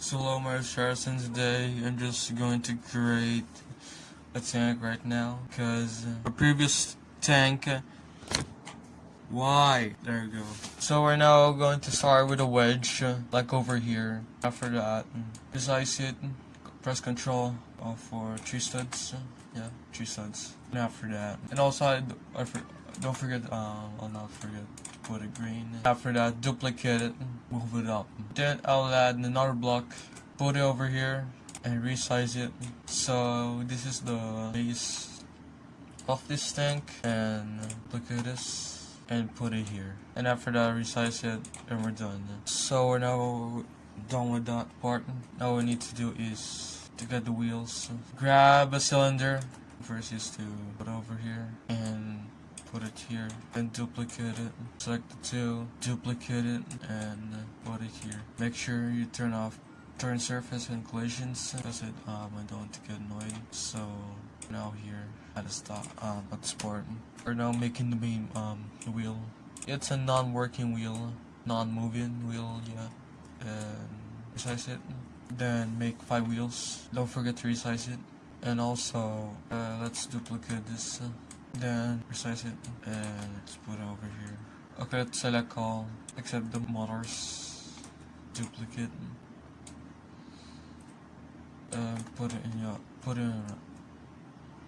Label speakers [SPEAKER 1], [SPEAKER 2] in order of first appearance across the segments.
[SPEAKER 1] So my Saracen today. I'm just going to create a tank right now because a previous tank why? There you go. So we're now going to start with a wedge uh, like over here. After that resize it. Press control uh, for three studs. Uh, yeah three studs. And after that. And also I, I don't forget um I'll not forget put a green after that duplicate it move it up. Then I'll add another block put it over here and resize it. So this is the base of this tank and look at this and put it here. And after that resize it and we're done. So we're now done with that part. Now we need to do is to get the wheels. Grab a cylinder first is to put over here and put it here then duplicate it select the two duplicate it and put it here. Make sure you turn off turn surface and collisions because it um, I don't want to get annoyed. So now here at the stop um, at the sport. We're now making the main um wheel. It's a non-working wheel non-moving wheel yeah. And resize it then make five wheels. Don't forget to resize it. And also uh, let's duplicate this uh, then resize it and let's put it over here. Okay let's select all except the motors. Duplicate. Uh, put it in your put it in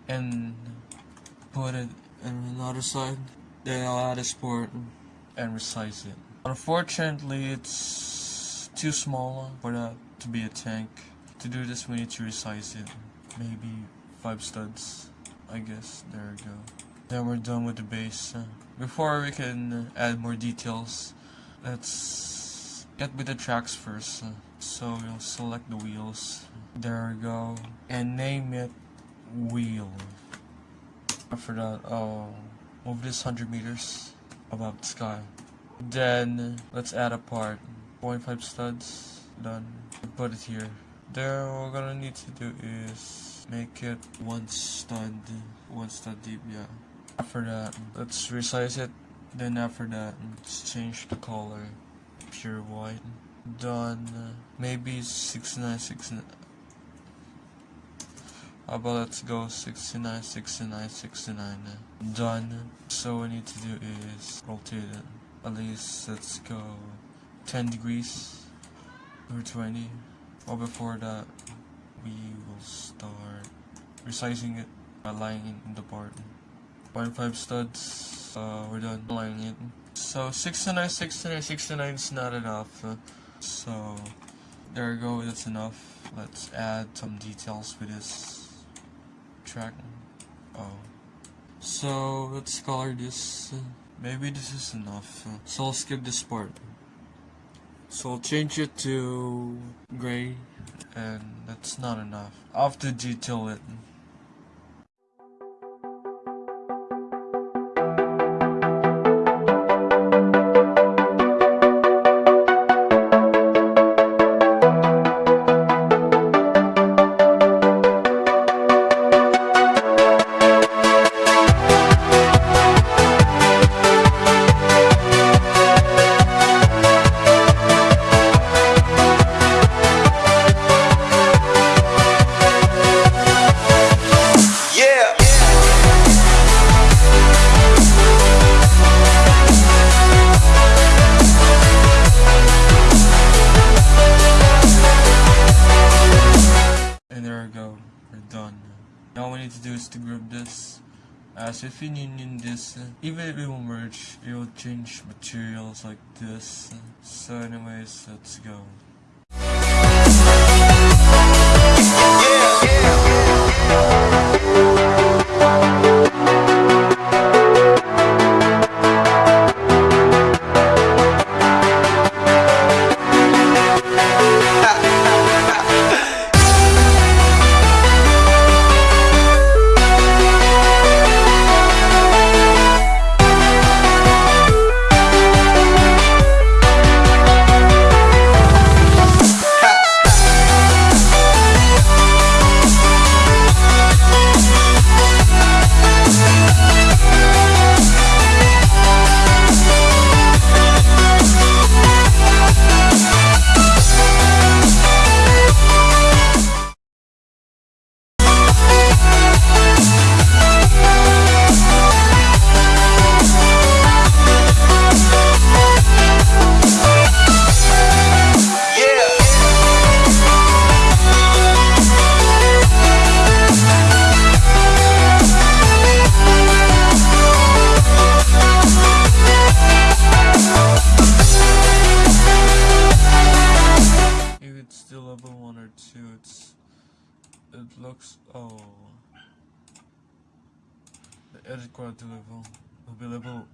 [SPEAKER 1] and put it in another side. Then I'll add a sport and resize it. Unfortunately it's too small for that to be a tank. To do this we need to resize it. Maybe five studs I guess. There we go. Then we're done with the base uh, before we can add more details let's get with the tracks first uh, so we'll select the wheels. There we go. And name it wheel. After that I'll move this 100 meters above the sky. Then let's add a part. 0.5 studs. Done. Put it here. Then what we're gonna need to do is make it one stud one stud deep yeah. After that let's resize it. Then after that let's change the color. Pure white. Done. Maybe 69 69 how about let's go 69 69 69 done. So what we need to do is rotate it. At least let's go 10 degrees or 20 or before that we will start resizing it by lining in the part 0.5 studs uh, we're done lining it. So 69 69 69 is not enough. Uh, so there we go that's enough. Let's add some details with this track. Oh. So let's color this. Maybe this is enough. So I'll skip this part. So I'll change it to gray and that's not enough. Have to detail it need to do is to group this. As if you union this, uh, even if it will merge, it will change materials like this. So anyways, let's go. Edit quality level will be level.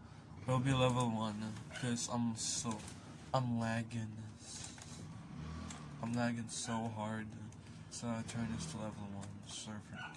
[SPEAKER 1] Will be level one eh? because I'm so. I'm lagging. Eh? I'm lagging so hard. Eh? So I turn this to level one. Convenience.